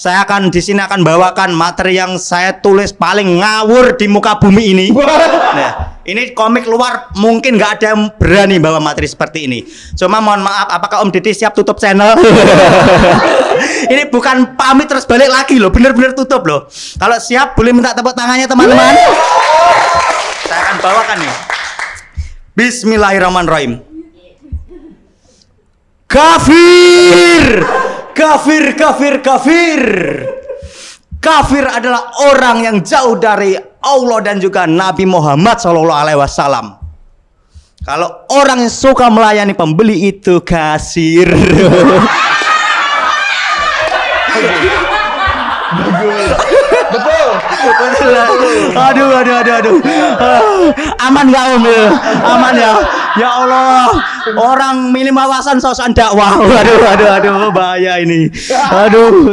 Saya akan di sini akan bawakan materi yang saya tulis paling ngawur di muka bumi ini. Nah, ini komik luar mungkin nggak ada yang berani bawa materi seperti ini. Cuma mohon maaf, apakah Om Didi siap tutup channel? ini bukan pamit terus balik lagi loh, bener-bener tutup loh. Kalau siap boleh minta tepuk tangannya teman-teman. Saya akan bawakan nih. Bismillahirrahmanirrahim. Kafir! Kafir, kafir, kafir. Kafir adalah orang yang jauh dari Allah dan juga Nabi Muhammad Shallallahu Alaihi Wasallam. Kalau orang yang suka melayani pembeli itu kasir. Betul. aduh, aduh, aduh, aduh. Ah, aman nggak om? ya? Aman ya? Ya Allah, orang minim wawasan sosokan dakwah. Aduh, aduh, aduh, bahaya ini. Aduh.